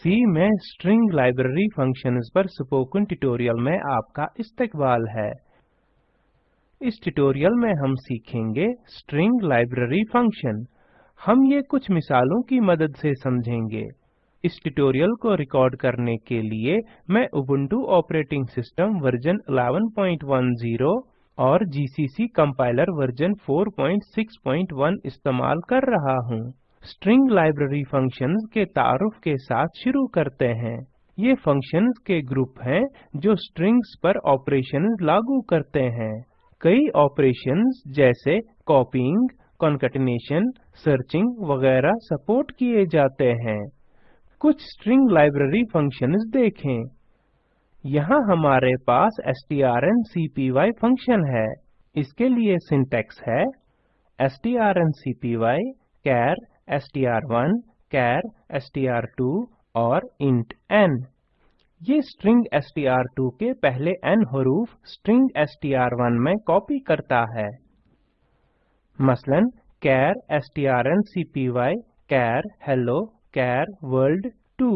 सी में string library functions पर spoken tutorial में आपका इस्तकबाल है। इस ट्यूटोरियल में हम सीखेंगे स्ट्रिंग लाइब्रेरी फ़ंक्शन हम ये कुछ मिसालों की मदद से समझेंगे। इस ट्यूटोरियल को रिकॉर्ड करने के लिए मैं उबुंटू ऑपरेटिंग सिस्टम वर्जन 1110 और जीसीसी कंपाइलर वर्जन 461 इस्तेमाल कर रहा हूँ। स्ट्रिंग लाइब्रेरी फ़ंक्शंस के तारुफ के साथ शुरू करते हैं। ये फ़ंक्शंस के ग्रुप हैं जो स्ट्रिंग्स पर ऑपरेशंस लागू करते हैं। कई ऑपरेशंस जैसे कॉपीइंग कॉन्केटिनेशन सर्चिंग वगैरह सपोर्ट किए जाते हैं। कुछ स्ट्रिंग लाइब्रेरी फ़ंक्शंस देखें। यहाँ हमारे पास strncpy फ़ंक्शन है। इसके लिए सिंटैक्स है strncpy, char str1 char str2 और int n ये स्ट्रिंग str2 के पहले n हरूफ स्ट्रिंग str1 में कॉपी करता है मसलन char strncpy char hello char world 2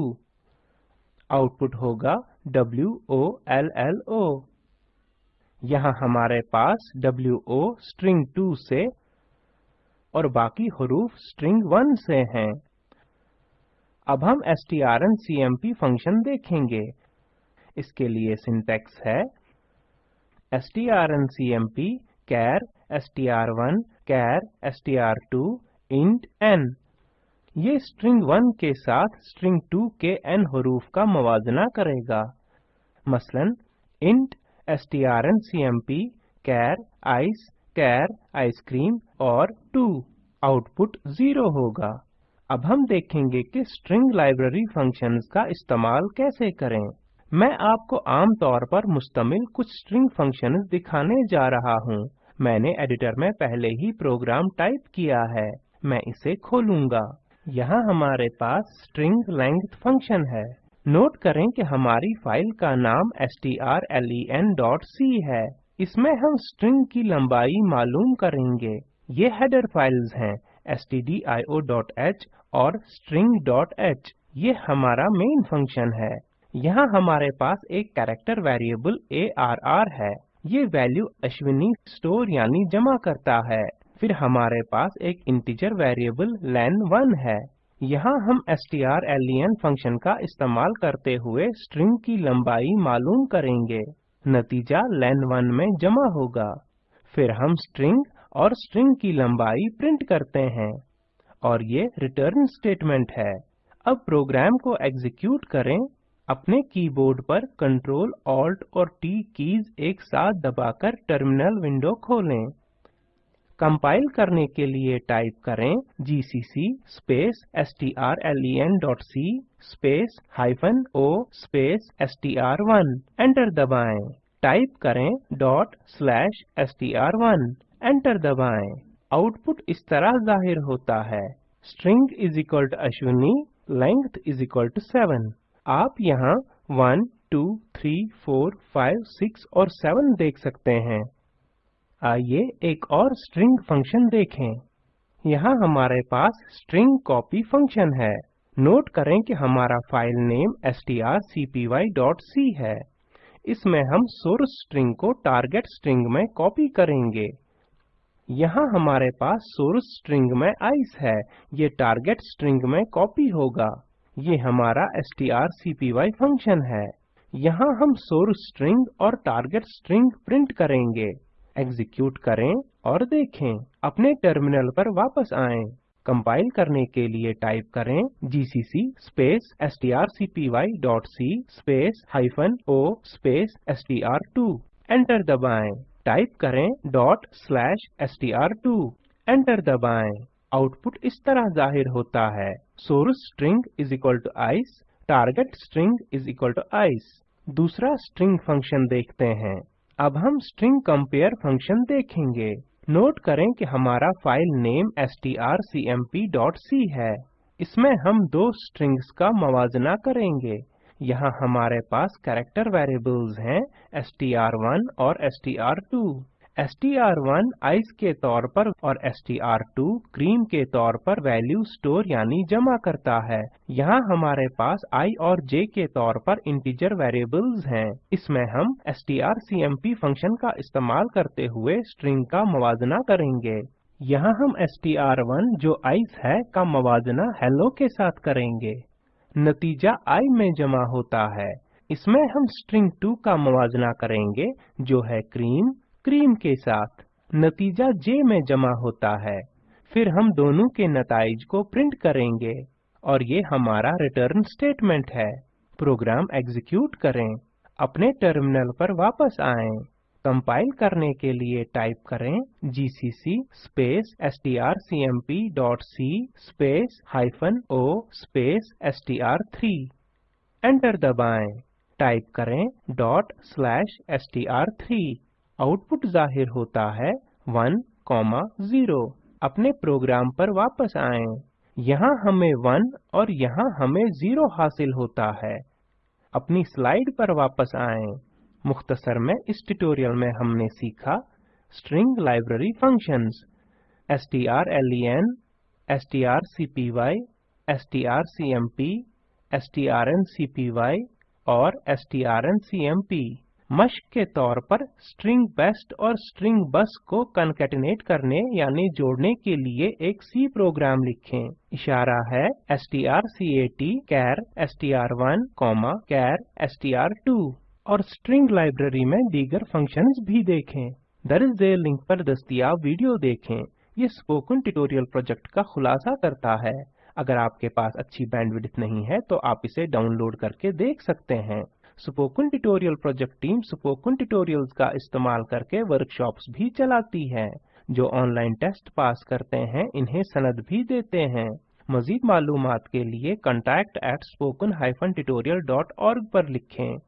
output होगा WOLLO यहाँ हमारे पास WO स्ट्रिंग 2 से और बाकी हरूफ स्ट्रिंग 1 से हैं। अब हम strncmp फ़ंक्शन देखेंगे। इसके लिए सिंटैक्स है strncmp char str1 char str2 int n ये स्ट्रिंग 1 के साथ स्ट्रिंग 2 के n हरूफ का मवाजना करेगा। मसलन int strncmp char ice char ice cream और 2 आउटपुट 0 होगा। अब हम देखेंगे कि स्ट्रिंग लाइब्रेरी फ़ंक्शंस का इस्तेमाल कैसे करें। मैं आपको आम तौर पर मुश्तमिल कुछ स्ट्रिंग फ़ंक्शंस दिखाने जा रहा हूँ। मैंने एडिटर में पहले ही प्रोग्राम टाइप किया है। मैं इसे खोलूँगा। यहाँ हमारे पास स्ट्रिंग लेंथ फ़ंक्शन है। नोट करें कि हमारी फ़ाइल का नाम strlen.c है। इसमें हम स्ट्रिंग की लंबाई मालूम करेंगे। ये हेडर फाइल्स हैं, stdio.h और string.h ये हमारा मेन फ़ंक्शन है। यहाँ हमारे पास एक कैरेक्टर वेरिएबल arr है। ये वैल्यू अश्विनी स्टोर यानी जमा करता है। फिर हमारे पास एक इंटीजर वेरिएबल len1 है। यहाँ हम strlen फ़ंक्शन का इस्तेमाल करते हुए स्ट्रिंग की लंबाई मालूम करेंगे। नतीजा len1 में जमा होगा। फिर हम स्ट्रिंग और स्ट्रिंग की लंबाई प्रिंट करते हैं और ये रिटर्न स्टेटमेंट है। अब प्रोग्राम को एग्जीक्यूट करें। अपने कीबोर्ड पर कंट्रोल ऑल्ट और टी कीज एक साथ दबाकर टर्मिनल विंडो खोलें। कंपाइल करने के लिए टाइप करें GCC space strlen.c space hyphen o space str1 enter दबाएँ। टाइप करें डॉट स्लैश str1 एंटर दबाएँ। आउटपुट इस तरह ज़ाहिर होता है। String is equal to Ashwini, length is equal to 7 आप यहाँ 1 2 3 4 5 6 और 7 देख सकते हैं। आइए एक और स्ट्रिंग फ़ंक्शन देखें। यहाँ हमारे पास स्ट्रिंग कॉपी फ़ंक्शन है। नोट करें कि हमारा फ़ाइल नेम strcpy.c है। इसमें हम सोर्स स्ट्रिंग को टारगेट स्ट्रिंग में कॉपी करेंगे। यहाँ हमारे पास सोर्स स्ट्रिंग में आइस है। ये टारगेट स्ट्रिंग में कॉपी होगा। ये हमारा strcpy फ़ंक्शन है। यहाँ हम सोर्स स्ट्रिंग और टारगेट स्ट्रिंग प्रिंट करेंगे। एग्जीक्यूट करें और देखें। अपने टर्मिनल पर वापस आएँ। कंपाइल करने के लिए टाइप करें GCC space strcpy.c space hyphen o space str2 enter दबाएँ। टाइप करें डॉट स्लैश str2 एंटर दबाएँ। आउटपुट इस तरह ज़ाहिर होता है। Source string is equal to ice target string is equal to ice दूसरा स्ट्रिंग फ़ंक्शन देखते हैं। अब हम स्ट्रिंग कंपेयर फ़ंक्शन देखेंगे। नोट करें कि हमारा फ़ाइल नेम strcmp.c है। इसमें हम दो स्ट्रिंग्स का मवाजना करेंगे। यहाँ हमारे पास कैरेक्टर वेरिएबल्स हैं str1 और str2 str1 आइस के तौर पर और str2 क्रीम के तौर पर वैल्यू स्टोर यानी जमा करता है। यहाँ हमारे पास i और j के तौर पर इंटीजर वेरिएबल्स हैं। इसमें हम strcmp फ़ंक्शन का इस्तेमाल करते हुए स्ट्रिंग का मवाजना करेंगे। यहाँ हम str1 जो आइस है का मवाजना हेलो के साथ करेंगे। नतीजा i में जमा होता है। इसमें हम स्ट्रिंग 2 का मवाजना करेंगे जो है क्रीम क्रीम के साथ नतीजा जे में जमा होता है, फिर हम दोनों के नताइज को प्रिंट करेंगे और ये हमारा रिटर्न स्टेटमेंट है। प्रोग्राम एग्जीक्यूट करें, अपने टर्मिनल पर वापस आएँ। कंपाइल करने के लिए टाइप करें gcc space strcmp.c space hyphen o space str3 enter दबाएँ। टाइप करें डॉट स्लैश str3 आउटपुट ज़ाहिर होता है 1, 0 अपने प्रोग्राम पर वापस आएँ। यहाँ हमें 1 और यहाँ हमें 0 हासिल होता है। अपनी स्लाइड पर वापस आएँ। मुख्तसर में इस ट्यूटोरियल में हमने सीखा string library functions. strlen, strcpy, strcmp, strncpy और strncmp मश्क के तौर पर स्ट्रिंग बेस्ट और स्ट्रिंग बस को कनकेटिनेट करने यानी जोड़ने के लिए एक सी प्रोग्राम लिखें। इशारा है strcat char str1 char str2 और स्ट्रिंग लाइब्रेरी में दीगर फ़ंक्शंस भी देखें। दर्ज झेल लिंक पर दस्तियाब वीडियो देखें। ये स्पोकन ट्यूटोरियल प्रोजेक्ट का खुलासा करता है। अगर आपके पास अच्छी बैंडविड्थ नहीं है तो आप इसे डाउनलोड करके देख सकते हैं। Spoken tutorial project team spoken tutorials का इस्तेमाल करके वर्कशॉप्स भी चलाती है, जो ऑनलाइन टेस्ट पास करते हैं, इन्हें सनद भी देते हैं। मजीद मालूम के लिए contact at spoken tutorial पर लिखें।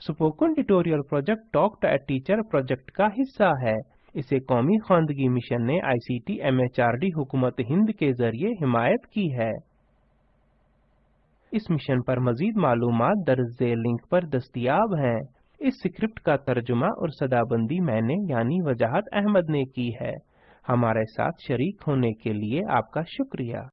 Spoken tutorial project talk to teacher project का हिस्सा है। इसे कौमी खानदगी मिशन ने आईसीटी एमएचआरडी हुकूमत हिंद के ज़रिए हिमायत की है। इस मिशन पर मजीद मालूम दर्ज लिंक पर दस्तियाब हैं। इस स्क्रिप्ट का तर्जुमा और सदाबंदी मैंने, यानी वजाहत अहमद ने की है। हमारे साथ शरीक होने के लिए आपका शुक्रिया।